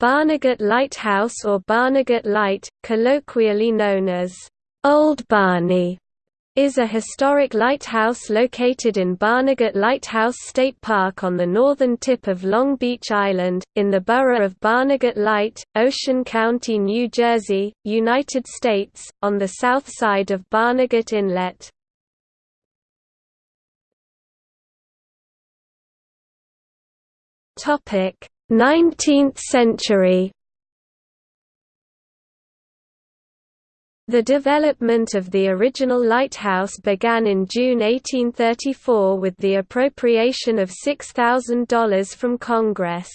Barnegat Lighthouse or Barnegat Light, colloquially known as Old Barney, is a historic lighthouse located in Barnegat Lighthouse State Park on the northern tip of Long Beach Island, in the borough of Barnegat Light, Ocean County, New Jersey, United States, on the south side of Barnegat Inlet. Topic 19th century The development of the original lighthouse began in June 1834 with the appropriation of $6,000 from Congress.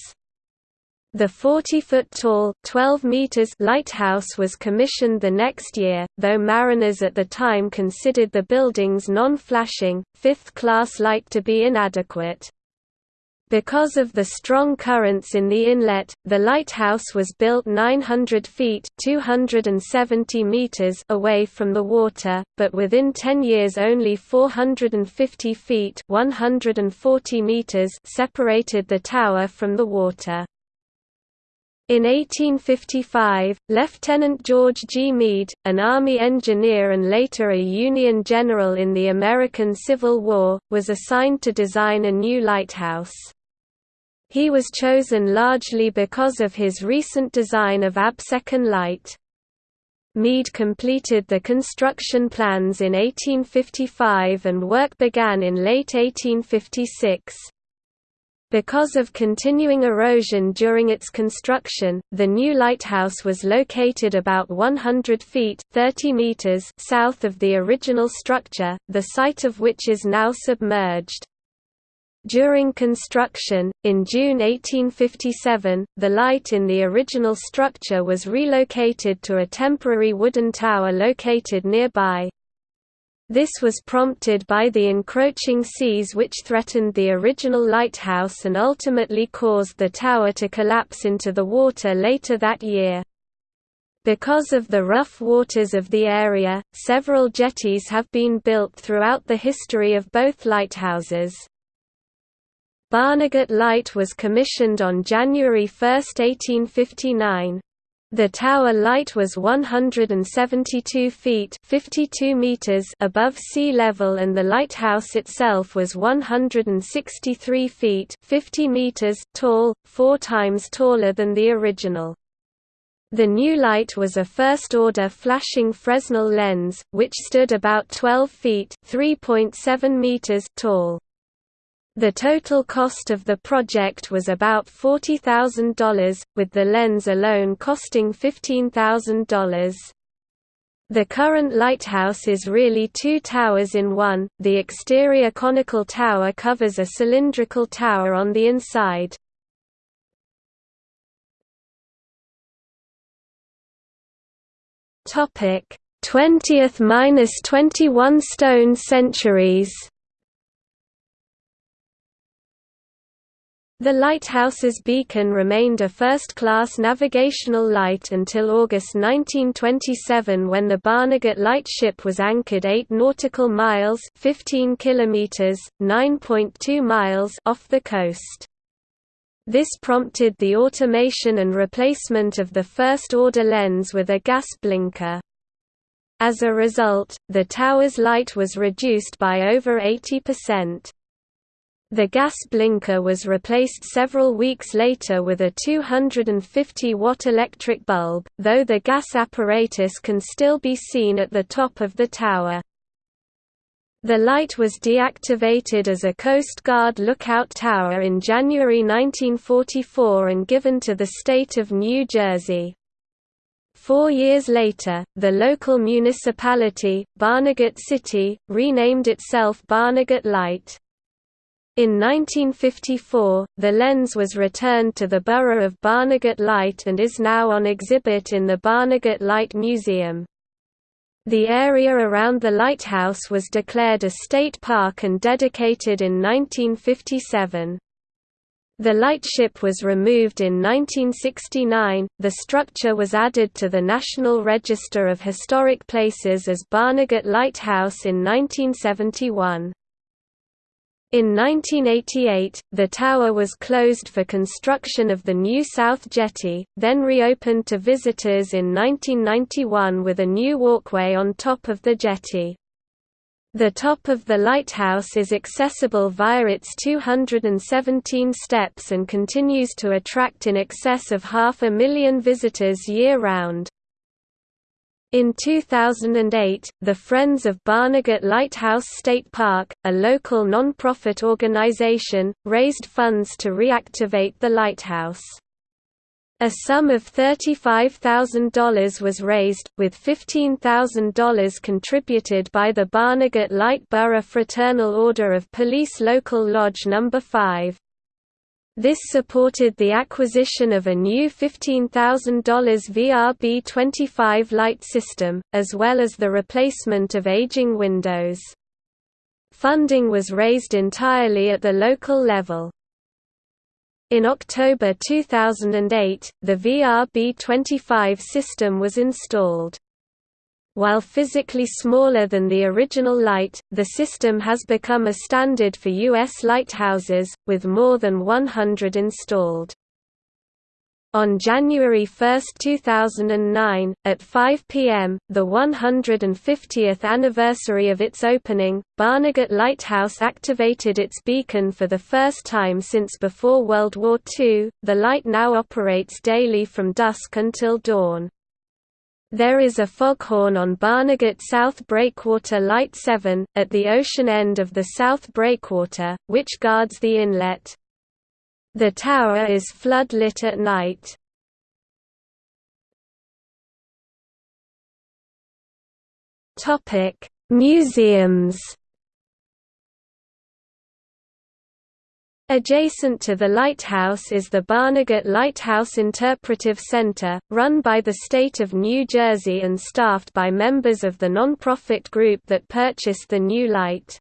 The 40-foot-tall 12 meters lighthouse was commissioned the next year, though mariners at the time considered the building's non-flashing, fifth-class light to be inadequate. Because of the strong currents in the inlet, the lighthouse was built 900 feet 270 meters away from the water, but within 10 years only 450 feet 140 meters separated the tower from the water. In 1855, Lieutenant George G. Meade, an Army engineer and later a Union general in the American Civil War, was assigned to design a new lighthouse. He was chosen largely because of his recent design of Absecon light. Meade completed the construction plans in 1855 and work began in late 1856. Because of continuing erosion during its construction, the new lighthouse was located about 100 feet 30 meters south of the original structure, the site of which is now submerged. During construction, in June 1857, the light in the original structure was relocated to a temporary wooden tower located nearby. This was prompted by the encroaching seas which threatened the original lighthouse and ultimately caused the tower to collapse into the water later that year. Because of the rough waters of the area, several jetties have been built throughout the history of both lighthouses. Barnegat Light was commissioned on January 1, 1859. The tower light was 172 feet 52 meters above sea level and the lighthouse itself was 163 feet 50 meters tall, four times taller than the original. The new light was a first-order flashing Fresnel lens, which stood about 12 feet (3.7 meters) tall. The total cost of the project was about $40,000, with the lens alone costing $15,000. The current lighthouse is really two towers in one, the exterior conical tower covers a cylindrical tower on the inside. Topic 20th–21 stone centuries The lighthouse's beacon remained a first-class navigational light until August 1927 when the Barnegat lightship was anchored 8 nautical miles 15 kilometers, 9.2 miles off the coast. This prompted the automation and replacement of the first-order lens with a gas blinker. As a result, the tower's light was reduced by over 80%. The gas blinker was replaced several weeks later with a 250-watt electric bulb, though the gas apparatus can still be seen at the top of the tower. The light was deactivated as a Coast Guard lookout tower in January 1944 and given to the state of New Jersey. Four years later, the local municipality, Barnegat City, renamed itself Barnegat Light. In 1954, the lens was returned to the borough of Barnegat Light and is now on exhibit in the Barnegat Light Museum. The area around the lighthouse was declared a state park and dedicated in 1957. The lightship was removed in 1969. The structure was added to the National Register of Historic Places as Barnegat Lighthouse in 1971. In 1988, the tower was closed for construction of the new South Jetty, then reopened to visitors in 1991 with a new walkway on top of the jetty. The top of the lighthouse is accessible via its 217 steps and continues to attract in excess of half a million visitors year-round. In 2008, the Friends of Barnegat Lighthouse State Park, a local non-profit organization, raised funds to reactivate the lighthouse. A sum of $35,000 was raised, with $15,000 contributed by the Barnegat Light Borough Fraternal Order of Police Local Lodge No. 5. This supported the acquisition of a new $15,000 VRB-25 light system, as well as the replacement of aging windows. Funding was raised entirely at the local level. In October 2008, the VRB-25 system was installed. While physically smaller than the original light, the system has become a standard for U.S. lighthouses, with more than 100 installed. On January 1, 2009, at 5 p.m., the 150th anniversary of its opening, Barnegat Lighthouse activated its beacon for the first time since before World War II. The light now operates daily from dusk until dawn. There is a foghorn on Barnegat South Breakwater Light 7, at the ocean end of the South Breakwater, which guards the inlet. The tower is flood-lit at night. Museums Adjacent to the lighthouse is the Barnegat Lighthouse Interpretive Center, run by the state of New Jersey and staffed by members of the nonprofit group that purchased the new light.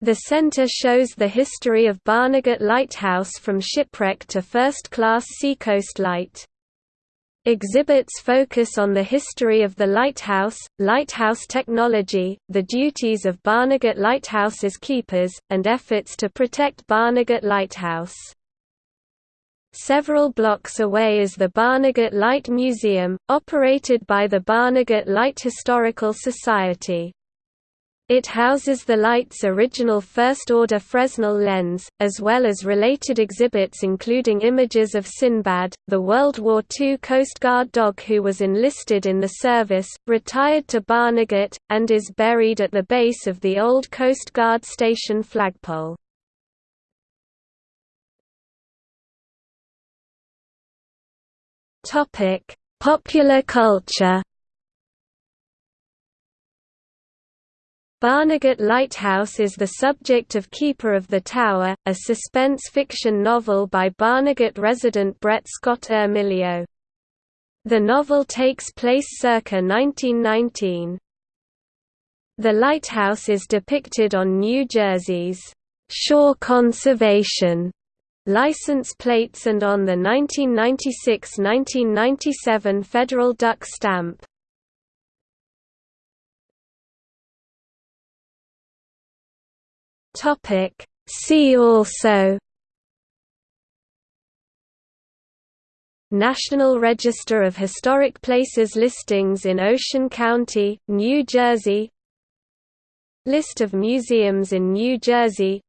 The center shows the history of Barnegat Lighthouse from shipwreck to first-class seacoast light. Exhibits focus on the history of the lighthouse, lighthouse technology, the duties of Barnegat Lighthouse's keepers, and efforts to protect Barnegat Lighthouse. Several blocks away is the Barnegat Light Museum, operated by the Barnegat Light Historical Society. It houses the light's original first-order Fresnel lens, as well as related exhibits including images of Sinbad, the World War II Coast Guard dog who was enlisted in the service, retired to Barnegat, and is buried at the base of the old Coast Guard station flagpole. Popular culture Barnegat Lighthouse is the subject of Keeper of the Tower, a suspense fiction novel by Barnegat resident Brett Scott Ermilio. The novel takes place circa 1919. The lighthouse is depicted on New Jersey's Shore Conservation license plates and on the 1996–1997 federal duck stamp. Topic See also National Register of Historic Places listings in Ocean County, New Jersey List of museums in New Jersey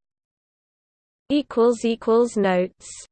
Notes